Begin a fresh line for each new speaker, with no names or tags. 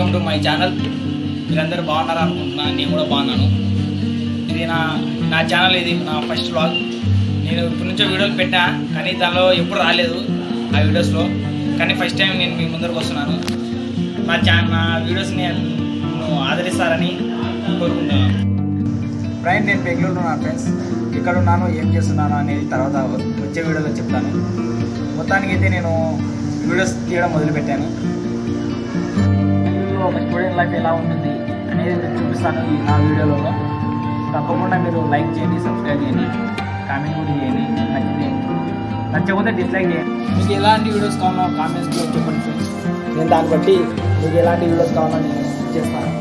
Welcome to my channel. మీరందరూ బాగున్నారా అనుకుంటున్నాను నేను కూడా బాగున్నాను. ఇది నా నా ఛానల్ ఇది నా ఫస్ట్ వ్లాగ్ నేను ఇప్పటి నుంచో వీడియోలు పెట్టా కానీ దానిలో ఎప్పుడు రాలేదు ఆ వీడియోస్లో. కానీ ఫస్ట్ టైం నేను మీ ముందరకు వస్తున్నాను. నా ఛానల్ నా వీడియోస్ని నన్ను ఆదరిస్తారని కోరుకుంటున్నాను. ఫ్రెండ్ నేను బెంగళూరులో నా ఫ్రెండ్స్ ఇక్కడ ఉన్నాను ఏం చేస్తున్నాను అనేది తర్వాత వచ్చే వీడియోలో చెప్తాను. మొత్తానికి అయితే నేను వీడియోస్ తీయడం మొదలుపెట్టాను. స్టూడెంట్ లైఫ్ ఎలా ఉంటుంది అనేది నేను చూపిస్తాను ఈ నా వీడియోలో. తప్పకుండా మీరు లైక్ చేయండి సబ్స్క్రైబ్ చేయండి కామెంట్ కూడా చేయండి నచ్చితే నచ్చకపోతే డిస్లైక్ చేయండి. మీకు ఎలాంటి వీడియోస్ కావాలో కామెంట్స్లో చెప్పండి ఫ్రెండ్స్ నేను దాన్ని బట్టి మీకు ఎలాంటి వీడియోస్ కావాలో నేను చేస్తాను.